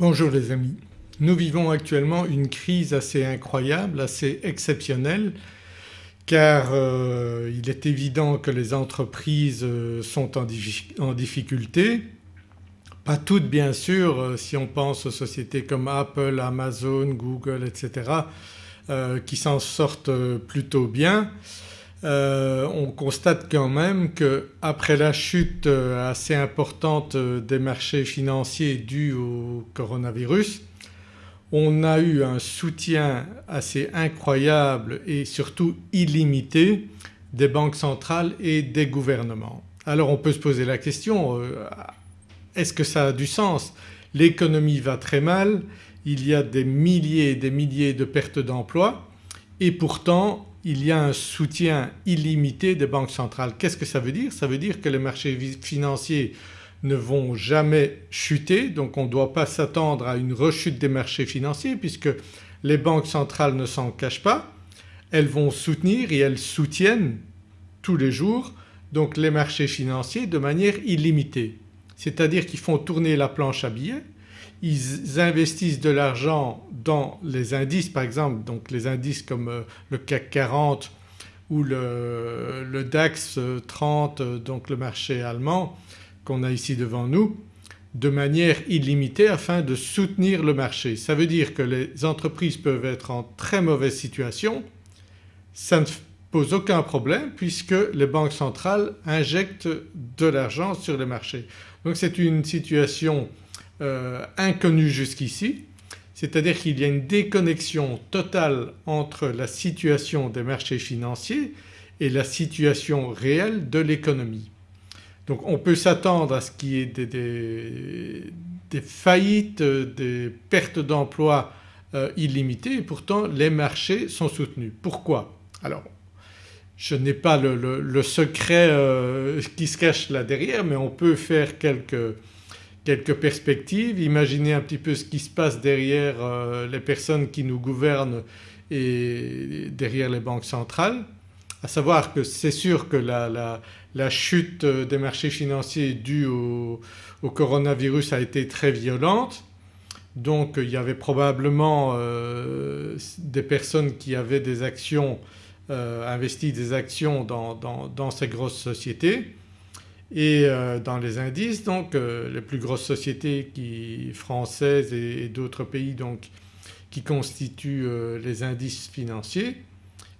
Bonjour les amis. Nous vivons actuellement une crise assez incroyable, assez exceptionnelle car euh, il est évident que les entreprises euh, sont en, difficulté. Pas toutes bien sûr euh, si on pense aux sociétés comme Apple, Amazon, Google etc. qui s'en sortent plutôt bien. On constate quand même qu'après la chute assez importante des marchés financiers due au coronavirus on a eu un soutien assez incroyable et surtout illimité des banques centrales et des gouvernements. Alors on peut se poser la question euh, est-ce que ça a du sens? L'économie va très mal, il y a des milliers et des milliers de pertes d'emplois et pourtant il y a un soutien illimité des banques centrales. Qu'est-ce que ça veut dire? Ça veut dire que les marchés financiers ne vont jamais chuter donc on ne doit pas s'attendre à une rechute des marchés financiers puisque les banques centrales ne s'en cachent pas. Elles vont soutenir et elles soutiennent tous les jours donc les marchés financiers de manière illimitée. C'est-à-dire qu'ils font tourner la planche à billets, ils investissent de l'argent dans les indices par exemple donc les indices comme euh, le CAC 40 ou le, DAX 30 euh, donc le marché allemand qu'on a ici devant nous de manière illimitée afin de soutenir le marché. Ça veut dire que les entreprises peuvent être en très mauvaise situation, ça ne pose aucun problème puisque les banques centrales injectent de l'argent sur les marchés. Donc c'est une situation euh, inconnue jusqu'ici c'est-à-dire qu'il y a une déconnexion totale entre la situation des marchés financiers et la situation réelle de l'économie. Donc on peut s'attendre à ce qu'il y ait des, faillites, des pertes d'emplois euh, illimitées et pourtant les marchés sont soutenus. Pourquoi? Alors je n'ai pas le, secret euh, qui se cache là derrière mais on peut faire quelques, quelques perspectives, imaginer un petit peu ce qui se passe derrière euh, les personnes qui nous gouvernent et derrière les banques centrales. À savoir que c'est sûr que la, chute des marchés financiers due au, coronavirus a été très violente. Donc il y avait probablement euh, des personnes qui avaient des actions euh, investi des actions dans, ces grosses sociétés et euh, dans les indices donc les plus grosses sociétés qui, françaises et, d'autres pays donc qui constituent les indices financiers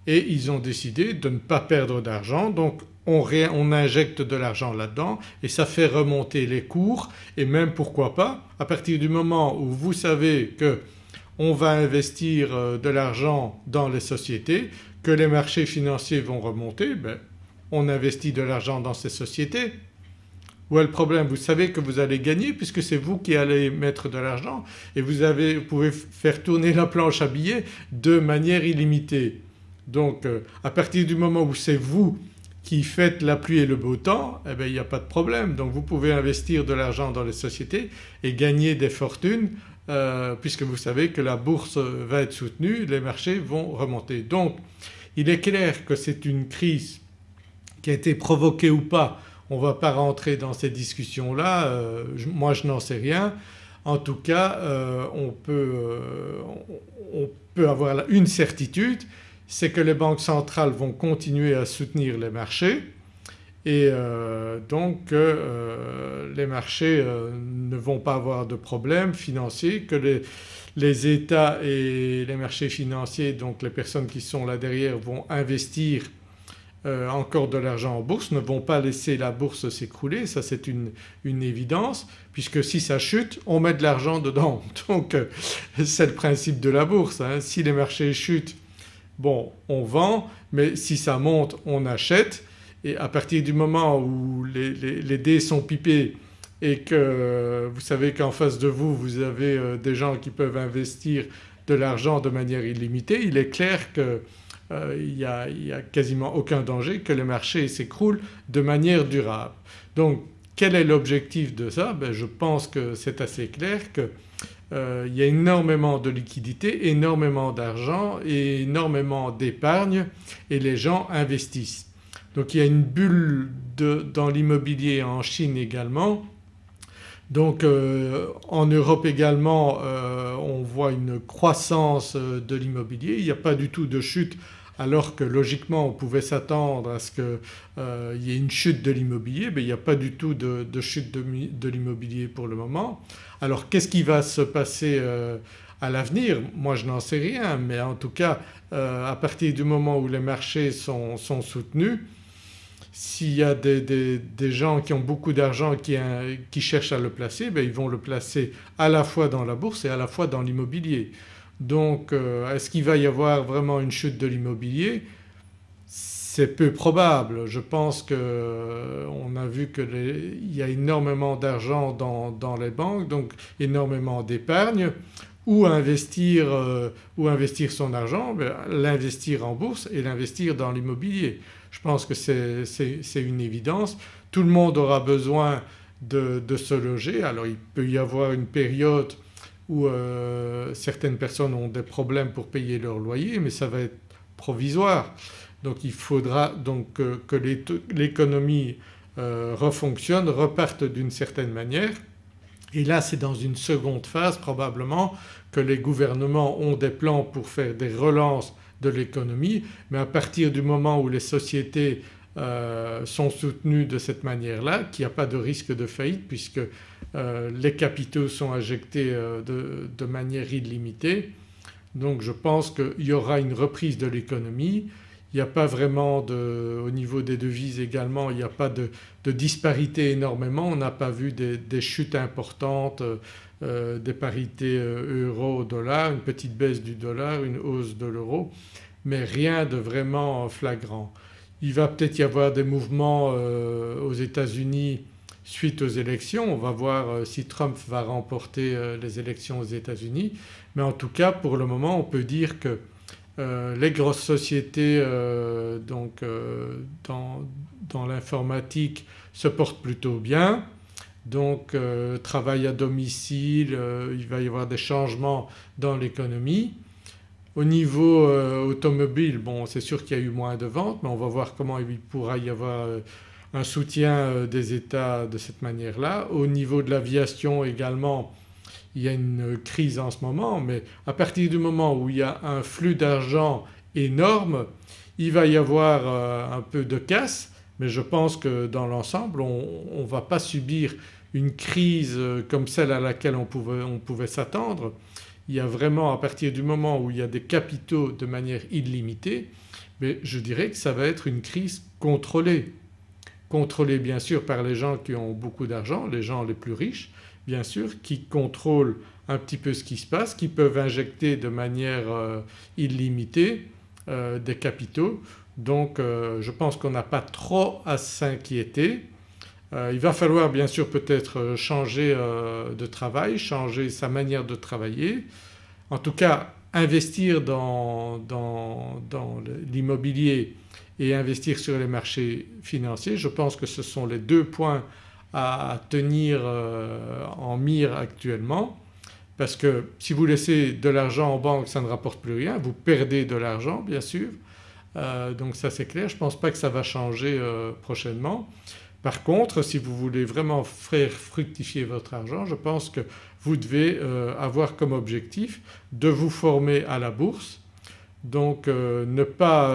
et ils ont décidé de ne pas perdre d'argent. Donc on, on, injecte de l'argent là-dedans et ça fait remonter les cours et même pourquoi pas à partir du moment où vous savez que on va investir euh, de l'argent dans les sociétés, que les marchés financiers vont remonter, ben, on investit de l'argent dans ces sociétés. Où est le problème? Vous savez que vous allez gagner puisque c'est vous qui allez mettre de l'argent et vous, avez, vous pouvez faire tourner la planche à billets de manière illimitée. Donc euh, à partir du moment où c'est vous qui faites la pluie et le beau temps eh bien il n'y a pas de problème donc vous pouvez investir de l'argent dans les sociétés et gagner des fortunes euh, puisque vous savez que la bourse va être soutenue, les marchés vont remonter. Donc il est clair que c'est une crise qui a été provoquée ou pas, on ne va pas rentrer dans ces discussions-là, euh, moi je n'en sais rien. En tout cas on peut, on, peut, avoir une certitude c'est que les banques centrales vont continuer à soutenir les marchés et euh, donc euh, les marchés euh, ne vont pas avoir de problème financiers, que les, les, États et les marchés financiers donc les personnes qui sont là derrière vont investir encore de l'argent en bourse, ne vont pas laisser la bourse s'écrouler, ça c'est une, une, évidence puisque si ça chute on met de l'argent dedans donc c'est le principe de la bourse. Hein. Si les marchés chutent bon on vend mais si ça monte on achète et à partir du moment où les, dés sont pipés et que vous savez qu'en face de vous vous avez euh, des gens qui peuvent investir de l'argent de manière illimitée il est clair qu'il euh, n'y a, quasiment aucun danger que les marchés s'écroulent de manière durable. Donc quel est l'objectif de ça? Ben, Je pense que c'est assez clair que euh, il y a énormément de liquidités, énormément d'argent et énormément d'épargne et les gens investissent. Donc il y a une bulle dans l'immobilier en Chine également Donc en Europe également on voit une croissance de l'immobilier, il n'y a pas du tout de chute alors que logiquement on pouvait s'attendre à ce qu'il y ait une chute de l'immobilier mais il n'y a pas du tout de, chute de, l'immobilier pour le moment. Alors qu'est-ce qui va se passer à l'avenir? Moi je n'en sais rien mais en tout cas à partir du moment où les marchés sont soutenus s'il y a des, gens qui ont beaucoup d'argent qui, qui, cherchent à le placer, ben ils vont le placer à la fois dans la bourse et à la fois dans l'immobilier. Donc euh, est-ce qu'il va y avoir vraiment une chute de l'immobilier? C'est peu probable. Je pense qu'on euh, a vu qu'il y a énormément d'argent dans, les banques donc énormément d'épargne. Où investir, euh, investir son argent? Ben, L'investir en bourse et l'investir dans l'immobilier. Je pense que c'est une évidence. Tout le monde aura besoin de, se loger. Alors il peut y avoir une période où euh, certaines personnes ont des problèmes pour payer leur loyer mais ça va être provisoire. Donc il faudra donc que, l'économie euh, refonctionne, reparte d'une certaine manière et là c'est dans une seconde phase probablement que les gouvernements ont des plans pour faire des relances de l'économie mais à partir du moment où les sociétés euh, sont soutenues de cette manière-là qu'il n'y a pas de risque de faillite puisque euh, les capitaux sont injectés euh, de, manière illimitée. Donc je pense qu'il y aura une reprise de l'économie. Il n'y a pas vraiment de, au niveau des devises également, il n'y a pas de, disparité énormément. On n'a pas vu des, chutes importantes des parités euro-dollar, une petite baisse du dollar, une hausse de l'euro mais rien de vraiment flagrant. Il va peut-être y avoir des mouvements euh, aux États-Unis suite aux élections, on va voir si Trump va remporter les élections aux États-Unis. Mais en tout cas pour le moment on peut dire que les grosses sociétés donc dans l'informatique se portent plutôt bien. Donc euh, travail à domicile, euh, il va y avoir des changements dans l'économie. Au niveau euh, automobile bon c'est sûr qu'il y a eu moins de ventes mais on va voir comment il pourra y avoir un soutien des États de cette manière-là. Au niveau de l'aviation également il y a une crise en ce moment mais à partir du moment où il y a un flux d'argent énorme il va y avoir un peu de casse mais je pense que dans l'ensemble on ne va pas subir une crise comme celle à laquelle on pouvait, s'attendre. Il y a vraiment à partir du moment où il y a des capitaux de manière illimitée mais je dirais que ça va être une crise contrôlée. Contrôlée bien sûr par les gens qui ont beaucoup d'argent, les gens les plus riches bien sûr qui contrôlent un petit peu ce qui se passe, qui peuvent injecter de manière euh, illimitée euh, des capitaux donc euh, je pense qu'on n'a pas trop à s'inquiéter. Euh, il va falloir bien sûr peut-être changer euh, de travail, changer sa manière de travailler. En tout cas investir dans, l'immobilier et investir sur les marchés financiers je pense que ce sont les deux points à tenir en mire actuellement parce que si vous laissez de l'argent en banque ça ne rapporte plus rien, vous perdez de l'argent bien sûr euh, donc ça c'est clair, je ne pense pas que ça va changer euh, prochainement. Par contre si vous voulez vraiment faire fructifier votre argent je pense que vous devez euh, avoir comme objectif de vous former à la bourse donc ne pas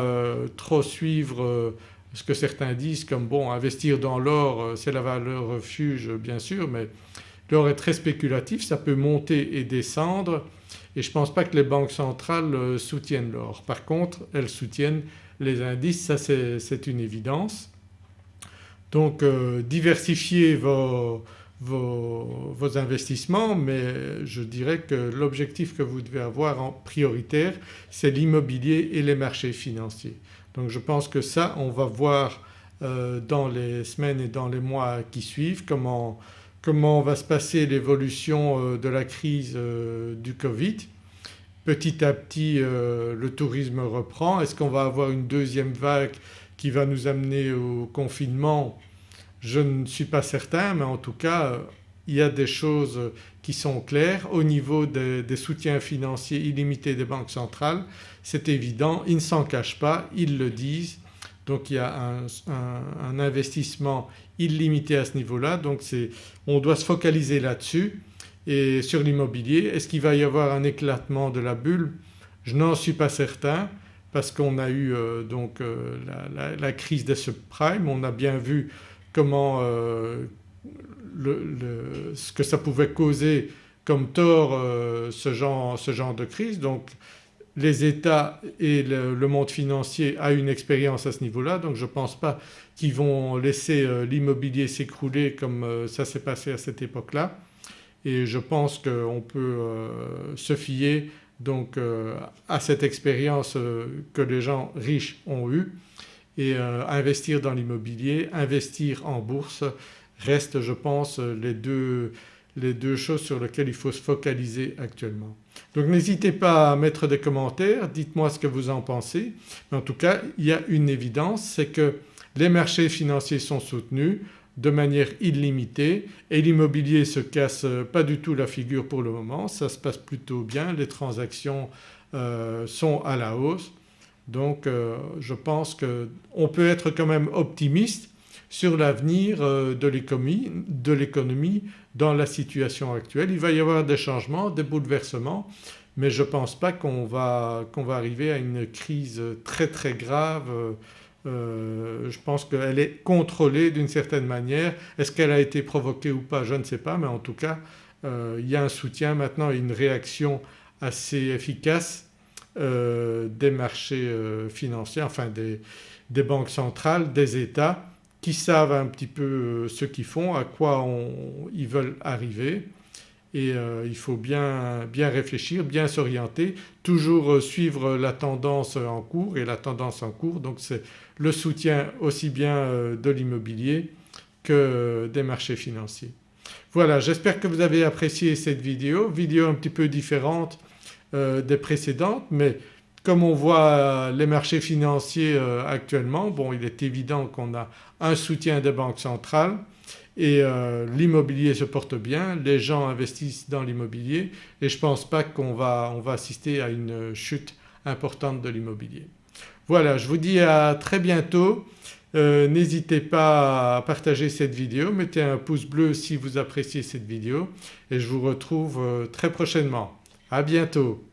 trop suivre ce que certains disent comme bon investir dans l'or c'est la valeur refuge bien sûr mais l'or est très spéculatif, ça peut monter et descendre et je ne pense pas que les banques centrales euh, soutiennent l'or. Par contre elles soutiennent les indices, ça c'est une évidence. Donc euh, diversifiez vos, investissements mais je dirais que l'objectif que vous devez avoir en prioritaire c'est l'immobilier et les marchés financiers. Donc je pense que ça on va voir euh, dans les semaines et dans les mois qui suivent comment comment va se passer l'évolution euh, de la crise euh, du Covid. Petit à petit le tourisme reprend. Est-ce qu'on va avoir une deuxième vague qui va nous amener au confinement Je ne suis pas certain mais en tout cas il y a des choses qui sont claires. Au niveau des, soutiens financiers illimités des banques centrales c'est évident, ils ne s'en cachent pas, ils le disent. Donc il y a un, investissement illimité à ce niveau-là. Donc on doit se focaliser là-dessus. Et sur l'immobilier. Est-ce qu'il va y avoir un éclatement de la bulle? Je n'en suis pas certain parce qu'on a eu euh, donc euh, la, crise des subprimes, on a bien vu comment euh, ce que ça pouvait causer comme tort ce genre, de crise. Donc les États et le, monde financier a une expérience à ce niveau-là. Donc je ne pense pas qu'ils vont laisser l'immobilier s'écrouler comme ça s'est passé à cette époque-là. Et je pense qu'on peut se fier donc euh, à cette expérience euh, que les gens riches ont eue. Et euh, investir dans l'immobilier, investir en bourse reste je pense les deux, les deux choses sur lesquelles il faut se focaliser actuellement. Donc n'hésitez pas à mettre des commentaires, dites-moi ce que vous en pensez. En tout cas il y a une évidence c'est que les marchés financiers sont soutenus, de manière illimitée et l'immobilier se casse pas du tout la figure pour le moment, ça se passe plutôt bien, les transactions euh, sont à la hausse. Donc euh, je pense qu'on peut être quand même optimiste sur l'avenir euh, de l'économie dans la situation actuelle. Il va y avoir des changements, des bouleversements mais je ne pense pas qu'on va, qu'on va arriver à une crise très très grave euh, je pense qu'elle est contrôlée d'une certaine manière. Est-ce qu'elle a été provoquée ou pas je ne sais pas mais en tout cas euh, il y a un soutien maintenant et une réaction assez efficace euh, des marchés financiers, enfin des, banques centrales, des États qui savent un petit peu ce qu'ils font, à quoi ils veulent arriver et il faut bien, bien réfléchir, bien s'orienter, toujours suivre la tendance en cours et la tendance en cours. Donc c'est le soutien aussi bien euh, de l'immobilier que des marchés financiers. Voilà j'espère que vous avez apprécié cette vidéo, vidéo un petit peu différente euh, des précédentes mais comme on voit les marchés financiers euh, actuellement bon il est évident qu'on a un soutien des banques centrales et l'immobilier se porte bien, les gens investissent dans l'immobilier et je ne pense pas qu'on va, on va assister à une chute importante de l'immobilier. Voilà je vous dis à très bientôt. Euh, n'hésitez pas à partager cette vidéo, mettez un pouce bleu si vous appréciez cette vidéo et je vous retrouve euh, très prochainement. À bientôt.